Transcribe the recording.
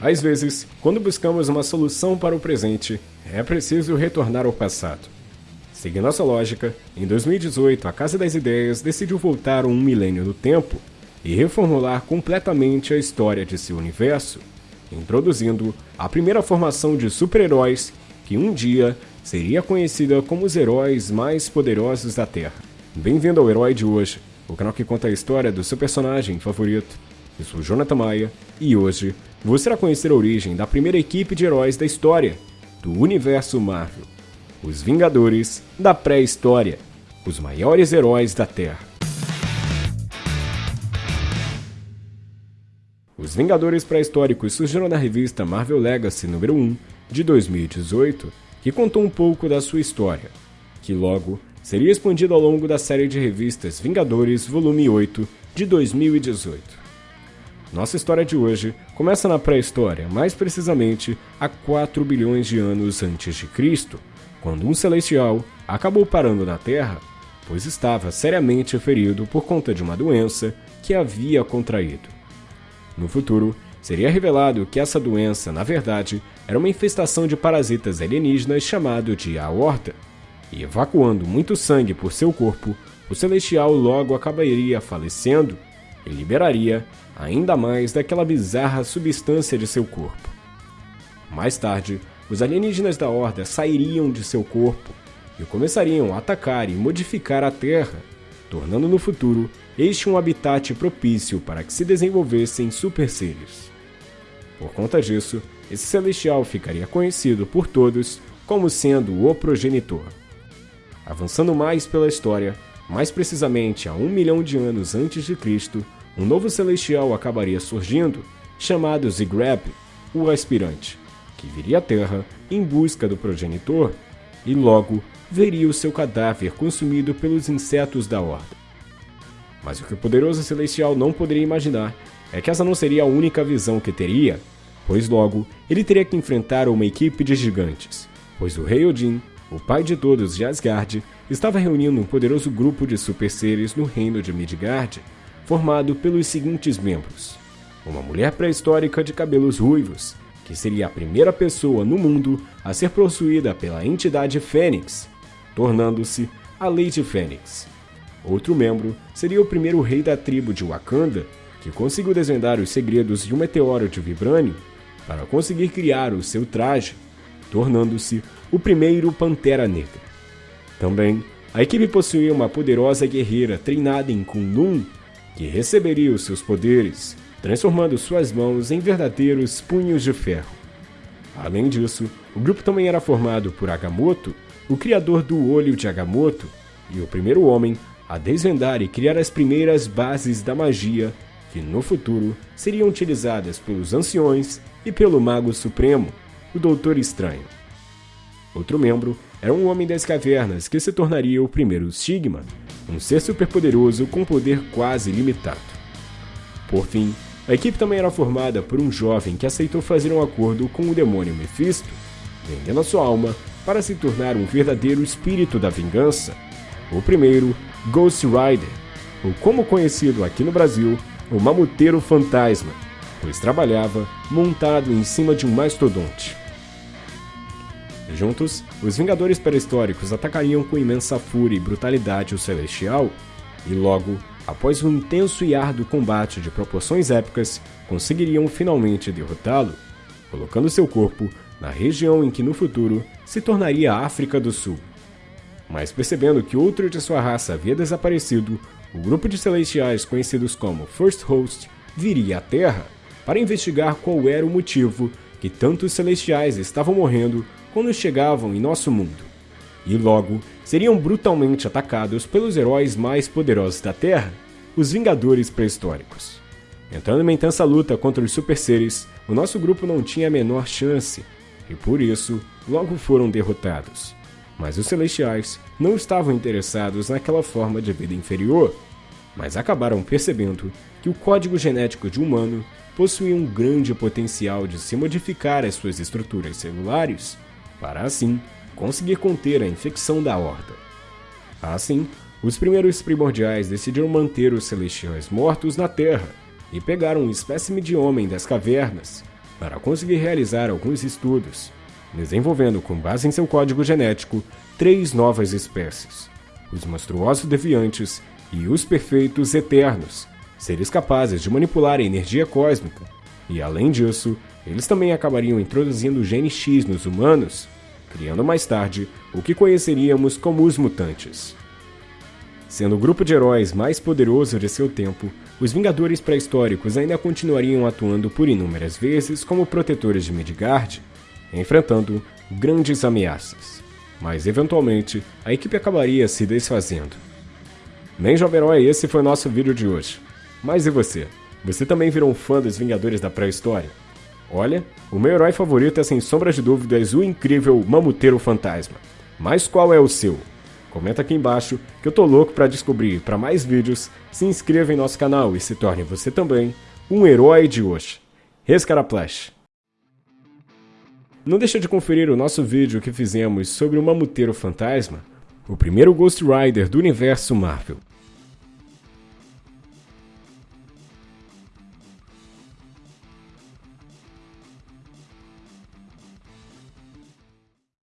Às vezes, quando buscamos uma solução para o presente, é preciso retornar ao passado. Seguindo nossa lógica, em 2018 a Casa das Ideias decidiu voltar um milênio no tempo e reformular completamente a história de seu universo, introduzindo a primeira formação de super-heróis que um dia seria conhecida como os heróis mais poderosos da Terra. Bem-vindo ao Herói de hoje, o canal que conta a história do seu personagem favorito. Eu sou Jonathan Maia e hoje você irá conhecer a origem da primeira equipe de heróis da história do universo Marvel, os Vingadores da pré-história, os maiores heróis da Terra. Os Vingadores pré-históricos surgiram na revista Marvel Legacy número 1 de 2018, que contou um pouco da sua história, que logo seria expandida ao longo da série de revistas Vingadores Volume 8 de 2018. Nossa história de hoje começa na pré-história, mais precisamente há 4 bilhões de anos antes de Cristo, quando um celestial acabou parando na Terra, pois estava seriamente ferido por conta de uma doença que havia contraído. No futuro, seria revelado que essa doença, na verdade, era uma infestação de parasitas alienígenas chamado de aorta, e evacuando muito sangue por seu corpo, o celestial logo acabaria falecendo e liberaria ainda mais daquela bizarra substância de seu corpo. Mais tarde, os alienígenas da Horda sairiam de seu corpo e começariam a atacar e modificar a Terra, tornando no futuro este um habitat propício para que se desenvolvessem super seres. Por conta disso, esse celestial ficaria conhecido por todos como sendo o progenitor. Avançando mais pela história, mais precisamente a um milhão de anos antes de Cristo, um novo celestial acabaria surgindo, chamado Zigrab, o aspirante, que viria à Terra em busca do progenitor e logo veria o seu cadáver consumido pelos insetos da Horda. Mas o que o poderoso celestial não poderia imaginar é que essa não seria a única visão que teria, pois logo ele teria que enfrentar uma equipe de gigantes, pois o rei Odin, o pai de todos de Asgard, estava reunindo um poderoso grupo de super seres no reino de Midgard formado pelos seguintes membros: uma mulher pré-histórica de cabelos ruivos, que seria a primeira pessoa no mundo a ser possuída pela entidade Fênix, tornando-se a Lady Fênix. Outro membro seria o primeiro rei da tribo de Wakanda, que conseguiu desvendar os segredos de um meteoro de vibrânio para conseguir criar o seu traje, tornando-se o primeiro Pantera Negra. Também, a equipe possuía uma poderosa guerreira treinada em Kunlun, que receberia os seus poderes, transformando suas mãos em verdadeiros punhos de ferro. Além disso, o grupo também era formado por Agamotto, o criador do Olho de Agamotto, e o primeiro homem a desvendar e criar as primeiras bases da magia que no futuro seriam utilizadas pelos anciões e pelo Mago Supremo, o Doutor Estranho. Outro membro era um homem das cavernas que se tornaria o primeiro Sigma, um ser superpoderoso com poder quase ilimitado. Por fim, a equipe também era formada por um jovem que aceitou fazer um acordo com o demônio Mephisto, vendendo a sua alma para se tornar um verdadeiro espírito da vingança, o primeiro Ghost Rider, ou como conhecido aqui no Brasil, o Mamuteiro Fantasma, pois trabalhava montado em cima de um mastodonte. Juntos, os Vingadores Pré-Históricos atacariam com imensa fúria e brutalidade o Celestial, e logo, após um intenso e árduo combate de proporções épicas, conseguiriam finalmente derrotá-lo, colocando seu corpo na região em que no futuro se tornaria a África do Sul. Mas percebendo que outro de sua raça havia desaparecido, o grupo de celestiais conhecidos como First Host viria à Terra para investigar qual era o motivo que tantos celestiais estavam morrendo quando chegavam em nosso mundo. E logo seriam brutalmente atacados pelos heróis mais poderosos da Terra, os Vingadores Pré-Históricos. Entrando em intensa luta contra os super seres, o nosso grupo não tinha a menor chance, e por isso logo foram derrotados. Mas os Celestiais não estavam interessados naquela forma de vida inferior, mas acabaram percebendo que o código genético de humano possuía um grande potencial de se modificar as suas estruturas celulares para assim conseguir conter a infecção da horda. Assim, os primeiros primordiais decidiram manter os celestiais mortos na Terra e pegaram um espécime de homem das cavernas, para conseguir realizar alguns estudos, desenvolvendo com base em seu código genético três novas espécies: os monstruosos deviantes e os perfeitos eternos, seres capazes de manipular a energia cósmica. E além disso, eles também acabariam introduzindo o gene X nos humanos, criando mais tarde o que conheceríamos como os mutantes. Sendo o grupo de heróis mais poderoso de seu tempo, os Vingadores pré-históricos ainda continuariam atuando por inúmeras vezes como protetores de Midgard, enfrentando grandes ameaças. Mas eventualmente, a equipe acabaria se desfazendo. Bem, jovem herói, esse foi o nosso vídeo de hoje. Mas e você? Você também virou um fã dos Vingadores da pré-história? Olha, o meu herói favorito é sem sombra de dúvidas o incrível Mamuteiro Fantasma. Mas qual é o seu? Comenta aqui embaixo que eu tô louco para descobrir. Para mais vídeos, se inscreva em nosso canal e se torne você também um herói de hoje. Rescaraplash! Não deixa de conferir o nosso vídeo que fizemos sobre o Mamuteiro Fantasma, o primeiro Ghost Rider do universo Marvel.